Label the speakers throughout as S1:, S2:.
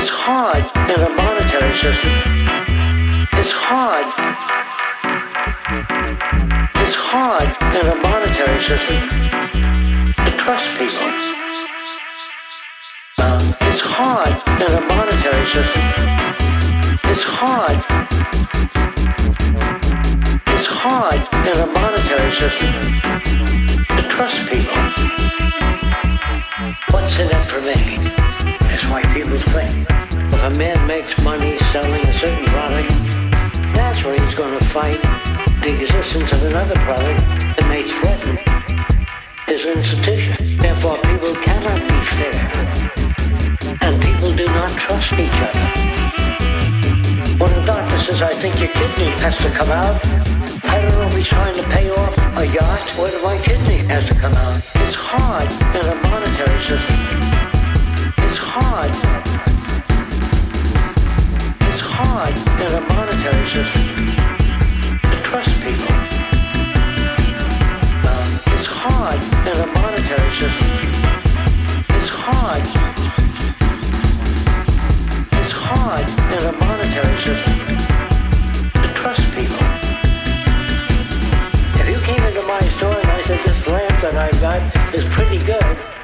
S1: It's hard in a monetary system. It's hard. It's hard in a monetary system to trust people. Um, it's hard in a monetary system. It's hard. It's hard in a monetary system to trust people. What's in it for me? That's why people think. If a man makes money selling a certain product, that's where he's going to fight the existence of another product that may threaten his institution. Therefore, people cannot be fair, and people do not trust each other. When the doctor says, I think your kidney has to come out, I don't know if he's trying to pay off a yacht or if my kidney has to come out. It's hard in a It's hard. It's hard in a monetary system to trust people. It's hard in a monetary system. It's hard. It's hard in a monetary system to trust people. If you came into my store and I said this lamp that I've got is pretty good,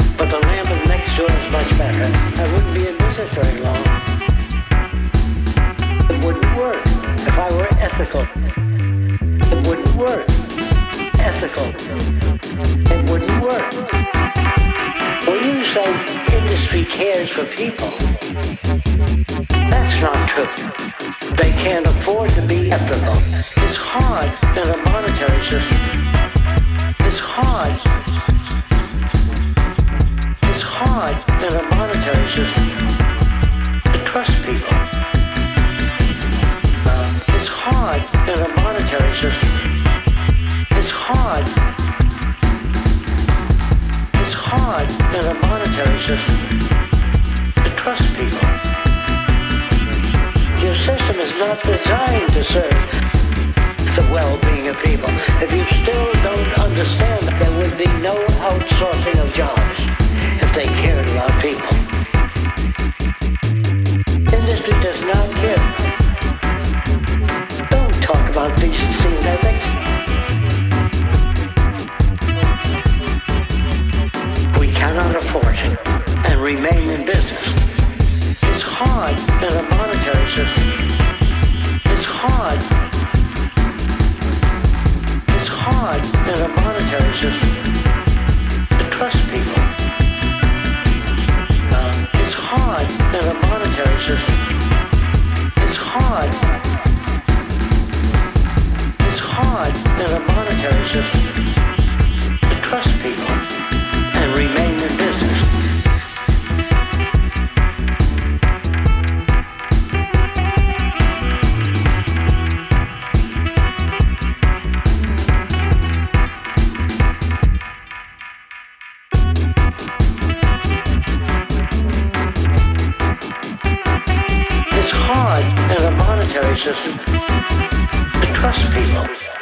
S1: ethical. It wouldn't work. Ethical. It wouldn't work. When you say industry cares for people, that's not true. They can't afford to be ethical. It's hard in a monetary system. It's hard. It's hard in a monetary system not designed to serve the well-being of people. If you still don't understand, there would be no outsourcing of jobs if they cared about people. Industry does not care. Don't talk about decency and ethics. We cannot afford it and remain in business. It's hard in a monetary system. Hard in a monetary system to trust people.